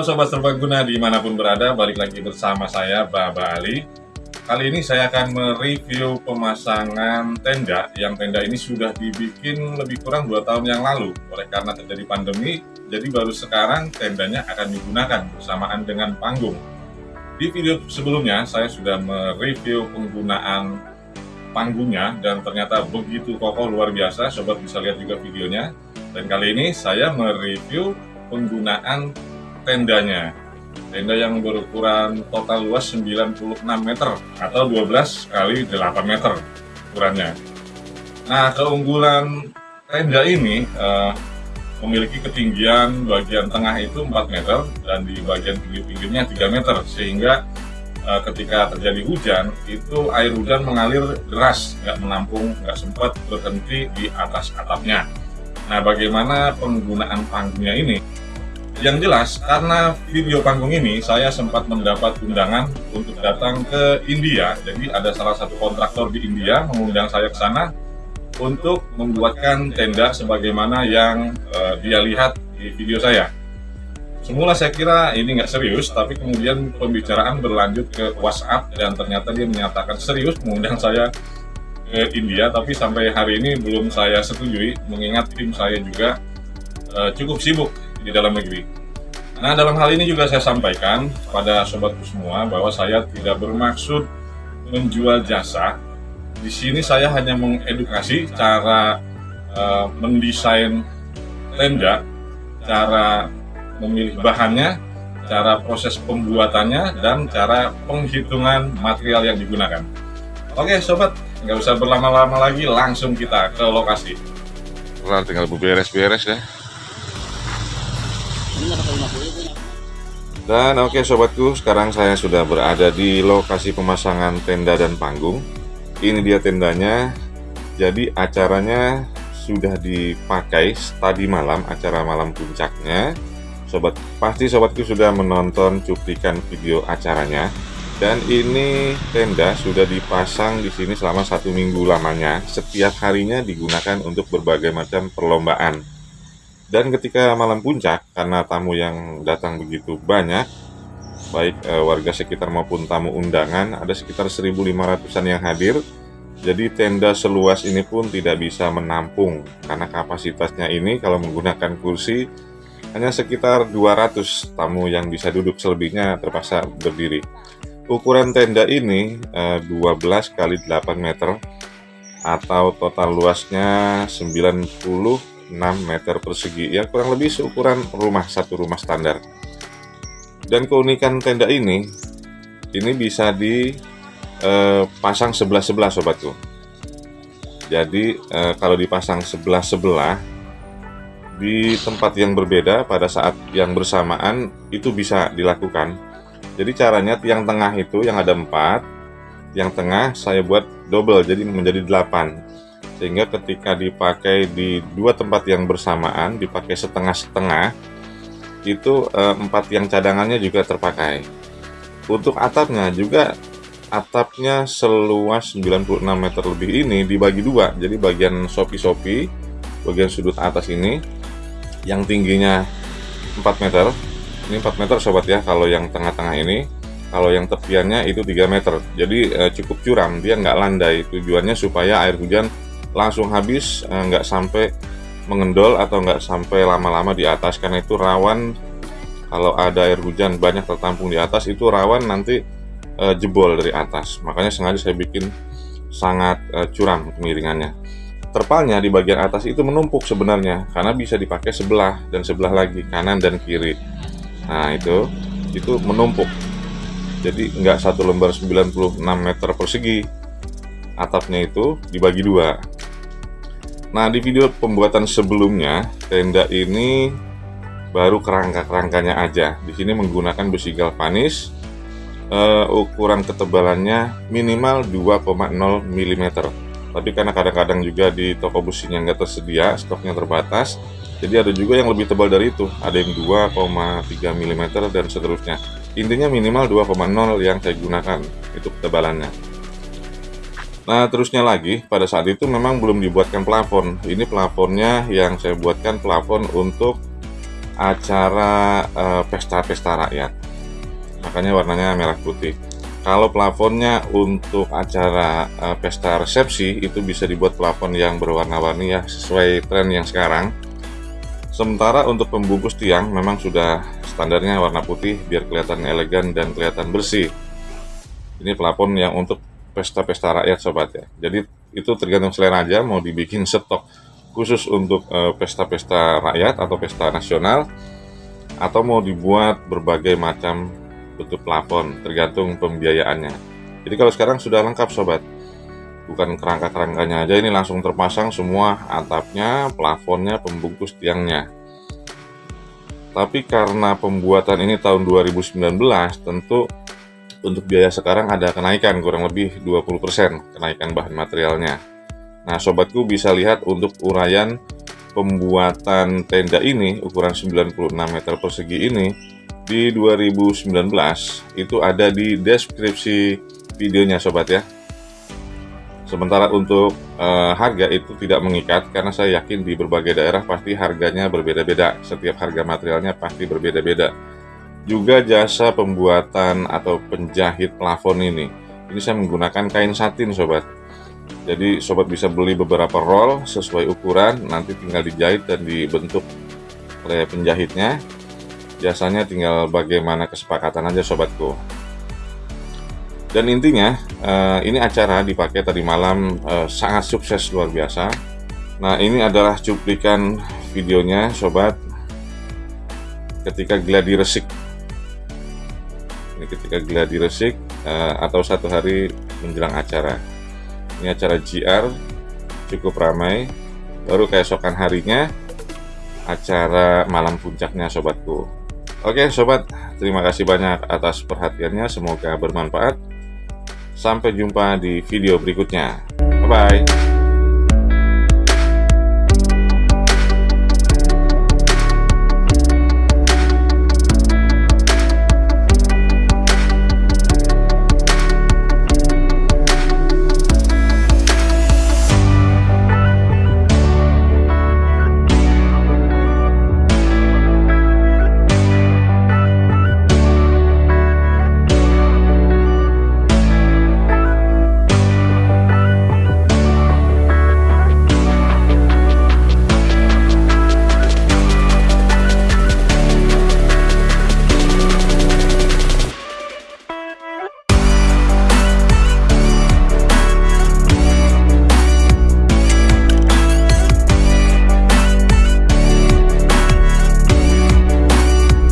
Halo Sobat Serbaguna di mana pun berada, balik lagi bersama saya Baba Ali. Kali ini saya akan mereview pemasangan tenda. Yang tenda ini sudah dibikin lebih kurang 2 tahun yang lalu. Oleh karena terjadi pandemi, jadi baru sekarang tendanya akan digunakan bersamaan dengan panggung. Di video sebelumnya saya sudah mereview penggunaan panggungnya Dan ternyata begitu kokoh luar biasa, Sobat bisa lihat juga videonya. Dan kali ini saya mereview penggunaan tendanya. Tenda yang berukuran total luas 96 meter atau 12 kali 8 meter ukurannya. Nah keunggulan tenda ini uh, memiliki ketinggian bagian tengah itu 4 meter dan di bagian pinggir-pinggirnya 3 meter sehingga uh, ketika terjadi hujan itu air hujan mengalir deras nggak menampung nggak sempat berhenti di atas atapnya. Nah bagaimana penggunaan panggungnya ini yang jelas, karena video panggung ini saya sempat mendapat undangan untuk datang ke India. Jadi ada salah satu kontraktor di India mengundang saya ke sana untuk membuatkan tenda sebagaimana yang uh, dia lihat di video saya. Semula saya kira ini nggak serius, tapi kemudian pembicaraan berlanjut ke WhatsApp dan ternyata dia menyatakan serius mengundang saya ke India, tapi sampai hari ini belum saya setujui, mengingat tim saya juga uh, cukup sibuk di dalam negeri. Nah, dalam hal ini juga saya sampaikan pada sobatku semua bahwa saya tidak bermaksud menjual jasa. Di sini saya hanya mengedukasi cara uh, mendesain tenda, cara memilih bahannya, cara proses pembuatannya, dan cara penghitungan material yang digunakan. Oke sobat, nggak usah berlama-lama lagi, langsung kita ke lokasi. Nah, tinggal beres-beres ya. Dan oke okay, sobatku, sekarang saya sudah berada di lokasi pemasangan tenda dan panggung. Ini dia tendanya. Jadi acaranya sudah dipakai tadi malam, acara malam puncaknya. Sobat, pasti sobatku sudah menonton cuplikan video acaranya. Dan ini tenda sudah dipasang di sini selama satu minggu lamanya. Setiap harinya digunakan untuk berbagai macam perlombaan dan ketika malam puncak, karena tamu yang datang begitu banyak, baik e, warga sekitar maupun tamu undangan, ada sekitar 1.500an yang hadir. Jadi tenda seluas ini pun tidak bisa menampung, karena kapasitasnya ini kalau menggunakan kursi hanya sekitar 200 tamu yang bisa duduk selebihnya terpaksa berdiri. Ukuran tenda ini e, 12 kali 8 meter atau total luasnya 90 6 meter persegi. Ya kurang lebih seukuran rumah satu rumah standar. Dan keunikan tenda ini ini bisa dipasang eh, sebelah-sebelah sobatku jadi eh, kalau dipasang sebelah-sebelah di tempat yang berbeda pada saat yang bersamaan itu bisa dilakukan. Jadi caranya tiang tengah itu yang ada empat yang tengah saya buat double jadi menjadi 8 sehingga ketika dipakai di dua tempat yang bersamaan dipakai setengah-setengah itu eh, empat yang cadangannya juga terpakai. Untuk atapnya juga atapnya seluas 96 meter lebih ini dibagi dua. Jadi bagian sopi-sopi bagian sudut atas ini yang tingginya 4 meter. Ini 4 meter sobat ya kalau yang tengah-tengah ini. Kalau yang tepiannya itu 3 meter. Jadi eh, cukup curam dia nggak landai. Tujuannya supaya air hujan langsung habis eh, nggak sampai mengendol atau nggak sampai lama-lama di atas karena itu rawan. Kalau ada air hujan banyak tertampung di atas itu rawan nanti e, jebol dari atas. Makanya sengaja saya bikin sangat e, curam kemiringannya terpalnya di bagian atas itu menumpuk sebenarnya karena bisa dipakai sebelah dan sebelah lagi kanan dan kiri. Nah itu itu menumpuk. Jadi nggak satu lembar 96 meter persegi atapnya itu dibagi dua Nah, di video pembuatan sebelumnya, tenda ini baru kerangka-kerangkanya aja. Di sini menggunakan besi galvanis, uh, ukuran ketebalannya minimal 2,0 mm. Tapi karena kadang-kadang juga di toko besinya nggak tersedia, stoknya terbatas, jadi ada juga yang lebih tebal dari itu, ada yang 2,3 mm dan seterusnya. Intinya minimal 2,0 yang saya gunakan, itu ketebalannya. Nah terusnya lagi pada saat itu memang belum dibuatkan plafon. Ini plafonnya yang saya buatkan plafon untuk acara eh, pesta-pesta rakyat. Makanya warnanya merah putih. Kalau plafonnya untuk acara uh, pesta resepsi itu bisa dibuat plafon yang berwarna-warni ya sesuai tren yang sekarang. Sementara untuk pembungkus tiang memang sudah standarnya warna putih biar kelihatan elegan dan kelihatan bersih. Ini plafon yang untuk pesta-pesta rakyat sobat ya. Jadi itu tergantung selera aja mau dibikin stok khusus untuk eh, pesta-pesta uh, rakyat atau pesta nasional atau mau dibuat berbagai macam bentuk plafon tergantung pembiayaannya. Jadi kalau sekarang sudah lengkap sobat. Bukan kerangka-kerangkanya aja ini langsung terpasang semua atapnya plafonnya pembungkus tiangnya. Tapi karena pembuatan ini tahun 2019 tentu untuk biaya sekarang ada kenaikan kurang lebih 20% kenaikan bahan materialnya. Nah sobatku bisa lihat untuk uraian pembuatan tenda ini ukuran 96 meter persegi ini di 2019 itu ada di deskripsi videonya sobat ya. Sementara untuk e, harga itu tidak mengikat karena saya yakin di berbagai daerah pasti harganya berbeda-beda. Setiap harga materialnya pasti berbeda-beda juga jasa pembuatan atau penjahit plafon ini ini saya menggunakan kain satin sobat jadi sobat bisa beli beberapa roll sesuai ukuran nanti tinggal dijahit dan dibentuk oleh penjahitnya Jasanya tinggal bagaimana kesepakatan aja sobatku. Dan intinya uh, ini acara dipakai tadi malam uh, sangat sukses luar biasa. Nah ini adalah cuplikan videonya sobat ketika gladi resik. Ini ketika gladi resik uh, atau satu hari menjelang acara. Ini acara GR cukup ramai. Baru keesokan harinya acara malam puncaknya sobatku. Oke sobat, terima kasih banyak atas perhatiannya, semoga bermanfaat. Sampai jumpa di video berikutnya. Bye-bye.